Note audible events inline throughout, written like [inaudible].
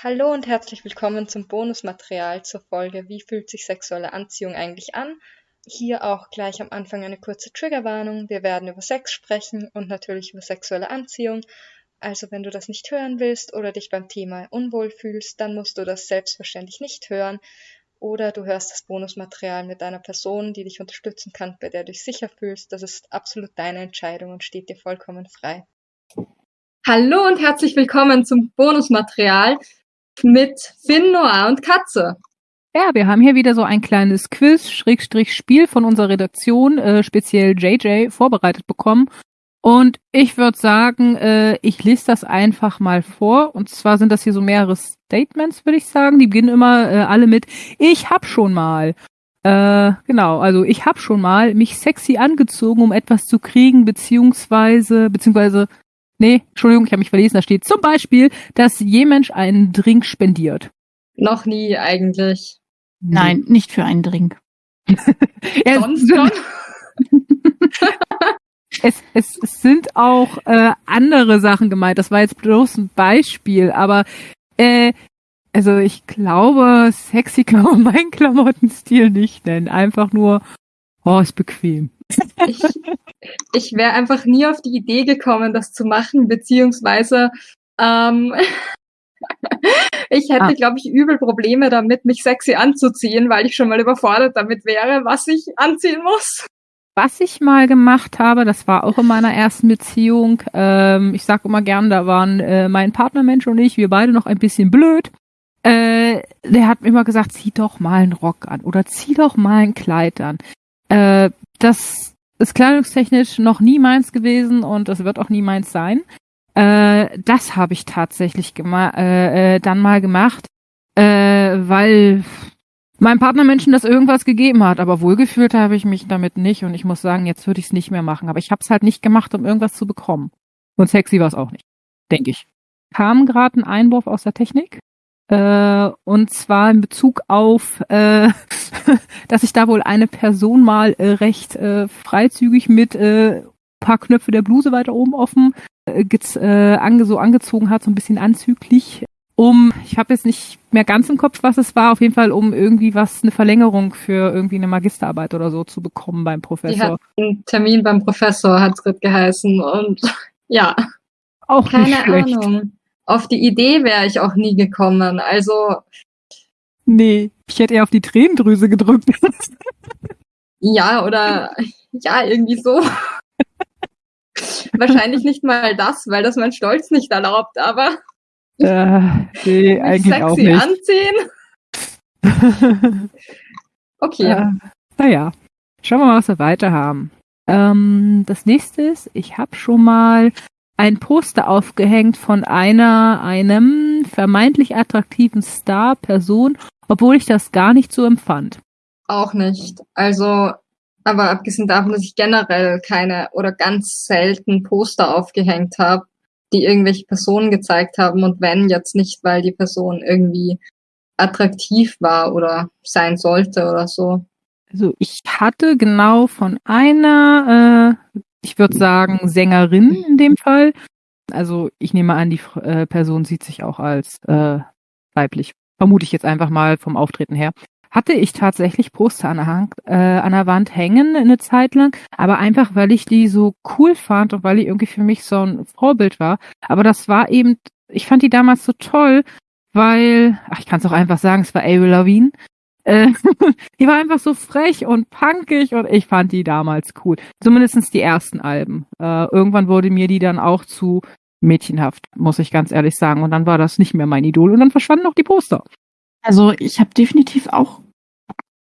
Hallo und herzlich willkommen zum Bonusmaterial zur Folge Wie fühlt sich sexuelle Anziehung eigentlich an? Hier auch gleich am Anfang eine kurze Triggerwarnung. Wir werden über Sex sprechen und natürlich über sexuelle Anziehung. Also wenn du das nicht hören willst oder dich beim Thema unwohl fühlst, dann musst du das selbstverständlich nicht hören. Oder du hörst das Bonusmaterial mit einer Person, die dich unterstützen kann, bei der du dich sicher fühlst. Das ist absolut deine Entscheidung und steht dir vollkommen frei. Hallo und herzlich willkommen zum Bonusmaterial mit Finn, Noah und Katze. Ja, wir haben hier wieder so ein kleines Quiz, Schrägstrich Spiel von unserer Redaktion, äh, speziell JJ, vorbereitet bekommen. Und ich würde sagen, äh, ich lese das einfach mal vor. Und zwar sind das hier so mehrere Statements, würde ich sagen. Die beginnen immer äh, alle mit Ich hab schon mal. Äh, genau, also ich hab schon mal mich sexy angezogen, um etwas zu kriegen, beziehungsweise, beziehungsweise Nee, Entschuldigung, ich habe mich verlesen. Da steht zum Beispiel, dass je Mensch einen Drink spendiert. Noch nie eigentlich. Nein, nicht für einen Drink. [laughs] Sonst schon? [laughs] es, es, es sind auch äh, andere Sachen gemeint. Das war jetzt bloß ein Beispiel, aber äh, also ich glaube, sexy kann man meinen Klamottenstil nicht nennen. Einfach nur, oh, ist bequem. Ich, ich wäre einfach nie auf die Idee gekommen, das zu machen, beziehungsweise ähm, [laughs] ich hätte, ah. glaube ich, übel Probleme damit, mich sexy anzuziehen, weil ich schon mal überfordert damit wäre, was ich anziehen muss. Was ich mal gemacht habe, das war auch in meiner ersten Beziehung. Ähm, ich sage immer gern, da waren äh, mein Partnermensch und ich, wir beide noch ein bisschen blöd. Äh, der hat mir immer gesagt, zieh doch mal einen Rock an oder zieh doch mal ein Kleid an. Äh, das ist kleidungstechnisch noch nie meins gewesen und es wird auch nie meins sein. Äh, das habe ich tatsächlich äh, äh, dann mal gemacht, äh, weil meinem Partnermenschen das irgendwas gegeben hat, aber wohlgefühlt habe ich mich damit nicht und ich muss sagen, jetzt würde ich es nicht mehr machen. Aber ich habe es halt nicht gemacht, um irgendwas zu bekommen. Und sexy war es auch nicht, denke ich. Kam gerade ein Einwurf aus der Technik. Äh, und zwar in Bezug auf, äh, [laughs] dass sich da wohl eine Person mal äh, recht äh, freizügig mit äh, paar Knöpfe der Bluse weiter oben offen äh, ange so angezogen hat, so ein bisschen anzüglich, um, ich habe jetzt nicht mehr ganz im Kopf, was es war, auf jeden Fall um irgendwie was, eine Verlängerung für irgendwie eine Magisterarbeit oder so zu bekommen beim Professor. Die hat einen Termin beim Professor, hat's gerade geheißen und [laughs] ja. Auch Keine nicht schlecht. Ahnung auf die Idee wäre ich auch nie gekommen. Also. Nee, ich hätte eher auf die Tränendrüse gedrückt. ja, oder ja, irgendwie so. Wahrscheinlich nicht mal das, weil das mein Stolz nicht erlaubt, aber. Äh, nee, eigentlich sexy auch nicht. anziehen. [laughs] okay. Äh, naja, schauen wir mal, was wir weiter haben. Ähm, das nächste ist, ich habe schon mal ein Poster aufgehängt von einer, einem vermeintlich attraktiven Star, Person, obwohl ich das gar nicht so empfand. Auch nicht. Also, aber abgesehen davon, dass ich generell keine oder ganz selten Poster aufgehängt habe, die irgendwelche Personen gezeigt haben und wenn jetzt nicht, weil die Person irgendwie attraktiv war oder sein sollte oder so. Also ich hatte genau von einer äh, ich würde sagen, Sängerin in dem Fall. Also ich nehme an, die äh, Person sieht sich auch als äh, weiblich. Vermute ich jetzt einfach mal vom Auftreten her. Hatte ich tatsächlich Poster an der, Hand, äh, an der Wand hängen eine Zeit lang, aber einfach, weil ich die so cool fand und weil die irgendwie für mich so ein Vorbild war. Aber das war eben, ich fand die damals so toll, weil, ach, ich kann es auch einfach sagen, es war Avril Lavigne. Äh, [laughs] die war einfach so frech und punkig und ich fand die damals cool. Zumindestens die ersten Alben. Äh, irgendwann wurde mir die dann auch zu mädchenhaft, muss ich ganz ehrlich sagen. Und dann war das nicht mehr mein Idol und dann verschwanden auch die Poster. Also ich habe definitiv auch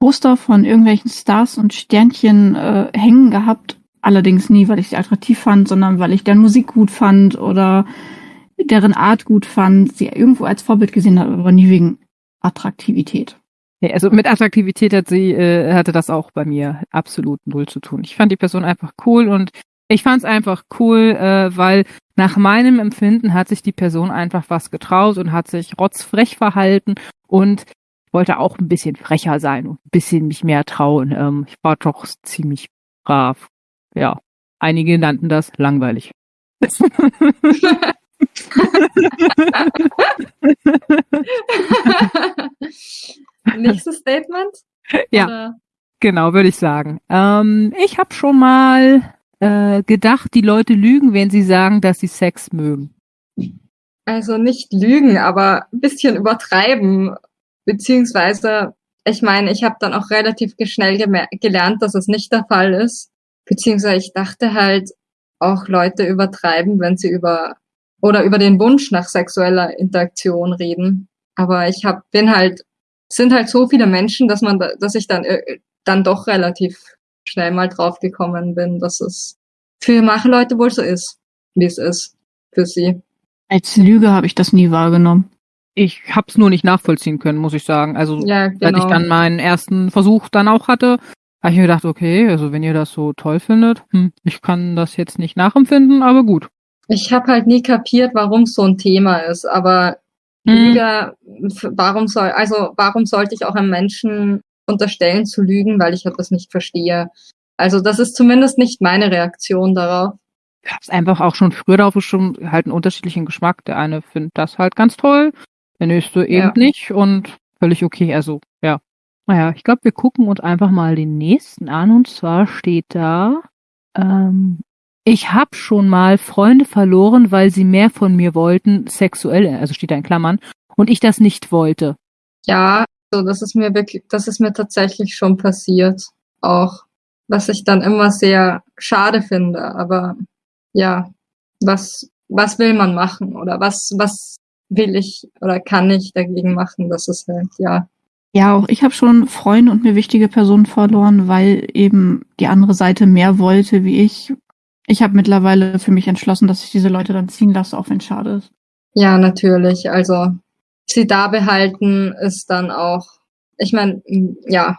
Poster von irgendwelchen Stars und Sternchen äh, hängen gehabt. Allerdings nie, weil ich sie attraktiv fand, sondern weil ich deren Musik gut fand oder deren Art gut fand, sie irgendwo als Vorbild gesehen habe, aber nie wegen Attraktivität. Nee, also mit Attraktivität hat sie, äh, hatte das auch bei mir absolut null zu tun. Ich fand die Person einfach cool und ich fand es einfach cool, äh, weil nach meinem Empfinden hat sich die Person einfach was getraut und hat sich rotzfrech verhalten und wollte auch ein bisschen frecher sein und ein bisschen mich mehr trauen. Ähm, ich war doch ziemlich brav. Ja, einige nannten das langweilig. [laughs] [laughs] [laughs] [laughs] Ja. Oder? Genau, würde ich sagen. Ähm, ich habe schon mal äh, gedacht, die Leute lügen, wenn sie sagen, dass sie Sex mögen. Also nicht lügen, aber ein bisschen übertreiben. Beziehungsweise, ich meine, ich habe dann auch relativ schnell gelernt, dass es nicht der Fall ist. Beziehungsweise ich dachte halt, auch Leute übertreiben, wenn sie über oder über den Wunsch nach sexueller Interaktion reden. Aber ich hab, bin halt, sind halt so viele Menschen, dass man, dass ich dann, äh, dann doch relativ schnell mal drauf gekommen bin, dass es für manche Leute wohl so ist, wie es ist für sie. Als Lüge habe ich das nie wahrgenommen. Ich habe es nur nicht nachvollziehen können, muss ich sagen. Also ja, genau. als ich genau. dann meinen ersten Versuch dann auch hatte, habe ich mir gedacht, okay, also wenn ihr das so toll findet, hm, ich kann das jetzt nicht nachempfinden, aber gut. Ich habe halt nie kapiert, warum so ein Thema ist, aber Hm. Lüge, warum soll, also warum sollte ich auch einem Menschen unterstellen zu lügen, weil ich etwas nicht verstehe? Also das ist zumindest nicht meine Reaktion darauf. Ich hab's einfach auch schon früher darauf schon halt einen unterschiedlichen Geschmack. Der eine findet das halt ganz toll, der nächste eben Ja. nicht und völlig okay. Also, ja. Naja, ich glaube, wir gucken uns einfach mal den nächsten an und zwar steht da, ähm, ich habe schon mal Freunde verloren, weil sie mehr von mir wollten, sexuell, also steht da in Klammern, und ich das nicht wollte. Ja, so das ist mir wirklich, das ist mir tatsächlich schon passiert, auch was ich dann immer sehr schade finde. Aber ja, was was will man machen oder was was will ich oder kann ich dagegen machen? Das ist halt ja Ja, auch ich habe schon Freunde und mir wichtige Personen verloren, weil eben die andere Seite mehr wollte wie ich. Ich habe mittlerweile für mich entschlossen, dass ich diese Leute dann ziehen lasse, auch wenn es schade ist. Ja, natürlich. Also sie da behalten ist dann auch, ich meine, ja,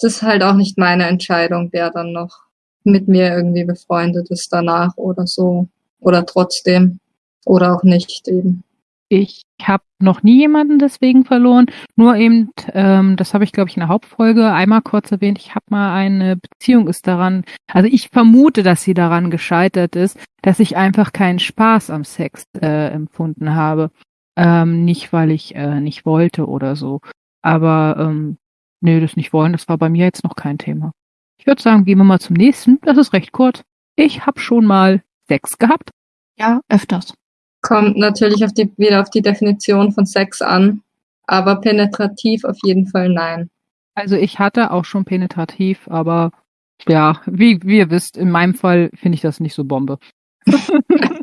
das ist halt auch nicht meine Entscheidung, wer dann noch mit mir irgendwie befreundet ist danach oder so. Oder trotzdem. Oder auch nicht eben. Ich habe noch nie jemanden deswegen verloren. Nur eben, ähm, das habe ich, glaube ich, in der Hauptfolge einmal kurz erwähnt. Ich habe mal eine Beziehung ist daran, also ich vermute, dass sie daran gescheitert ist, dass ich einfach keinen Spaß am Sex äh, empfunden habe. Ähm, nicht, weil ich äh, nicht wollte oder so. Aber ähm, nee, das nicht wollen, das war bei mir jetzt noch kein Thema. Ich würde sagen, gehen wir mal zum nächsten. Das ist recht kurz. Ich habe schon mal Sex gehabt. Ja, öfters. Kommt natürlich auf die, wieder auf die Definition von Sex an. Aber penetrativ auf jeden Fall nein. Also ich hatte auch schon penetrativ, aber ja, wie, wie ihr wisst, in meinem Fall finde ich das nicht so Bombe. [laughs]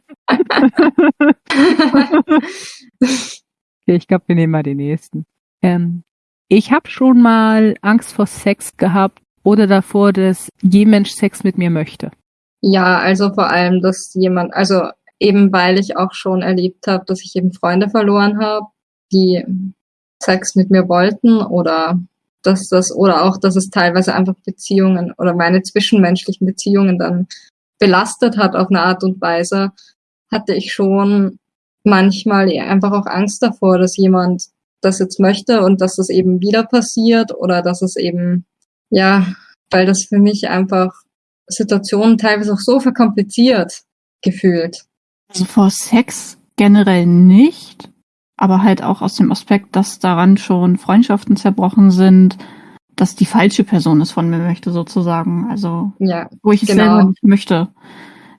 Okay, ich glaube, wir nehmen mal den nächsten. Ähm, ich habe schon mal Angst vor Sex gehabt oder davor, dass je Mensch Sex mit mir möchte. Ja, also vor allem, dass jemand, also eben weil ich auch schon erlebt habe, dass ich eben Freunde verloren habe, die Sex mit mir wollten oder dass das oder auch, dass es teilweise einfach Beziehungen oder meine zwischenmenschlichen Beziehungen dann belastet hat auf eine Art und Weise, hatte ich schon manchmal einfach auch Angst davor, dass jemand das jetzt möchte und dass es eben wieder passiert oder dass es eben, ja, weil das für mich einfach Situationen teilweise auch so verkompliziert gefühlt. Also vor Sex generell nicht, aber halt auch aus dem Aspekt, dass daran schon Freundschaften zerbrochen sind, dass die falsche Person es von mir möchte, sozusagen. Also, Ja, wo ich es Genau. selber nicht möchte.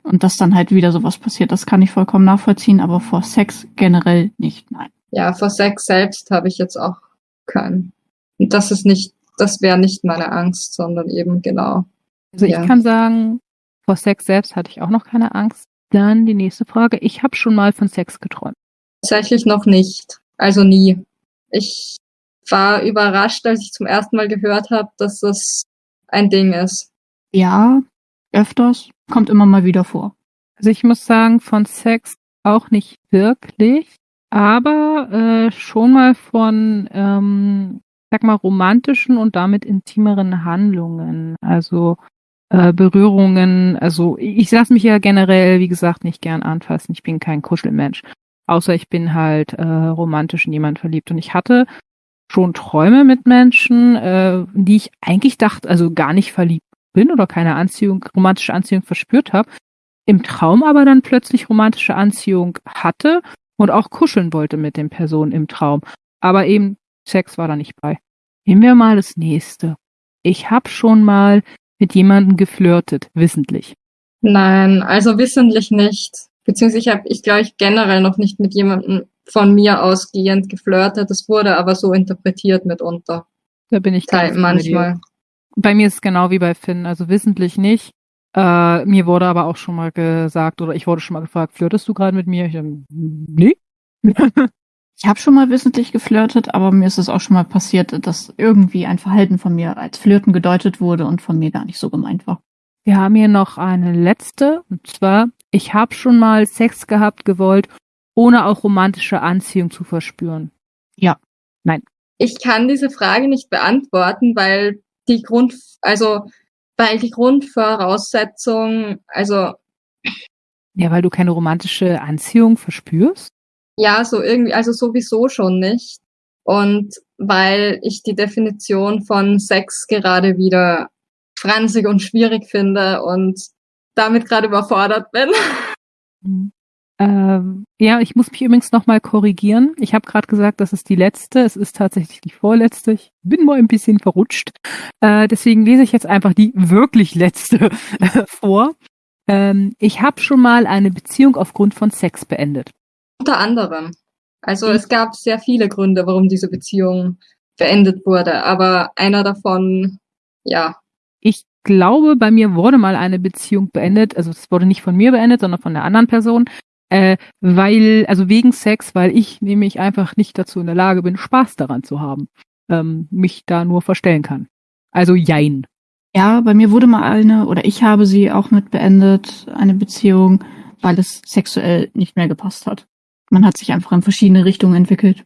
Und dass dann halt wieder sowas passiert, das kann ich vollkommen nachvollziehen, aber vor Sex generell nicht, nein. ja, vor Sex selbst habe ich jetzt auch keinen. Und das ist nicht, das wäre nicht meine Angst, sondern eben genau. Also Ja. ich kann sagen, vor Sex selbst hatte ich auch noch keine Angst. Dann die nächste Frage. Ich habe schon mal von Sex geträumt. Tatsächlich noch nicht. Also nie. Ich war überrascht, als ich zum ersten Mal gehört habe, dass das ein Ding ist. Ja, öfters, kommt immer mal wieder vor. Also ich muss sagen, von Sex auch nicht wirklich, aber äh, schon mal von, ähm, sag mal, romantischen und damit intimeren Handlungen. Also äh, Berührungen. Also ich lasse mich ja generell, wie gesagt, nicht gern anfassen. Ich bin kein Kuschelmensch. Außer ich bin halt äh, romantisch in jemand verliebt. Und ich hatte schon Träume mit Menschen, äh, die ich eigentlich dachte, also gar nicht verliebt bin oder keine Anziehung, romantische Anziehung verspürt habe im Traum aber dann plötzlich romantische Anziehung hatte und auch kuscheln wollte mit den Personen im Traum. Aber eben Sex war da nicht bei. Nehmen wir mal das nächste. ich habe schon mal mit jemandem geflirtet, wissentlich. Nein, also wissentlich nicht. Beziehungsweise ich habe, ich glaube, ich generell noch nicht mit jemandem von mir ausgehend geflirtet. Das wurde aber so interpretiert mitunter. Da bin ich ganz bei manchmal. Bei mir ist es genau wie bei Finn, also wissentlich nicht. Äh, mir wurde aber auch schon mal gesagt, oder ich wurde schon mal gefragt, flirtest du gerade mit mir? Ich, nee. [laughs] ich habe schon mal wissentlich geflirtet, aber mir ist es auch schon mal passiert, dass irgendwie ein Verhalten von mir als Flirten gedeutet wurde und von mir gar nicht so gemeint war. Wir haben hier noch eine letzte, und zwar, ich habe schon mal Sex gehabt gewollt, ohne auch romantische Anziehung zu verspüren. Ja, nein. Ich kann diese Frage nicht beantworten, weil die Grund, also, weil die Grundvoraussetzung, also. Ja, weil du keine romantische Anziehung verspürst? Ja, so irgendwie, also sowieso schon nicht. Und weil ich die Definition von Sex gerade wieder franzig und schwierig finde und damit gerade überfordert bin. [laughs] Mhm. Ähm, ja, ich muss mich übrigens nochmal korrigieren. Ich habe gerade gesagt, das ist die letzte. Es ist tatsächlich die vorletzte. Ich bin mal ein bisschen verrutscht. Äh, deswegen lese ich jetzt einfach die wirklich letzte [laughs] äh, vor. Ähm, ich habe schon mal eine Beziehung aufgrund von Sex beendet. Unter anderem. Also mhm. es gab sehr viele Gründe, warum diese Beziehung beendet wurde. Aber einer davon, ja. Ich glaube, bei mir wurde mal eine Beziehung beendet. Also es wurde nicht von mir beendet, sondern von der anderen Person äh, weil, also wegen Sex, weil ich nämlich einfach nicht dazu in der Lage bin, Spaß daran zu haben, ähm, mich da nur verstellen kann. Also jein. Ja, bei mir wurde mal eine, oder ich habe sie auch mit beendet, eine Beziehung, weil es sexuell nicht mehr gepasst hat. Man hat sich einfach in verschiedene Richtungen entwickelt.